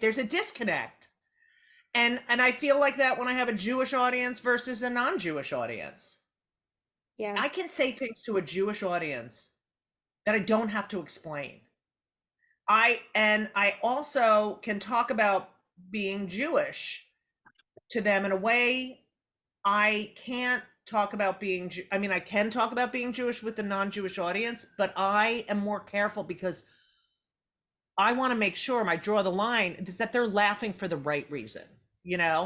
there's a disconnect. And and I feel like that when I have a Jewish audience versus a non-Jewish audience. Yeah. I can say things to a Jewish audience that I don't have to explain. I and I also can talk about being Jewish to them in a way I can't talk about being I mean I can talk about being Jewish with the non-Jewish audience, but I am more careful because I want to make sure I draw the line that they're laughing for the right reason, you know?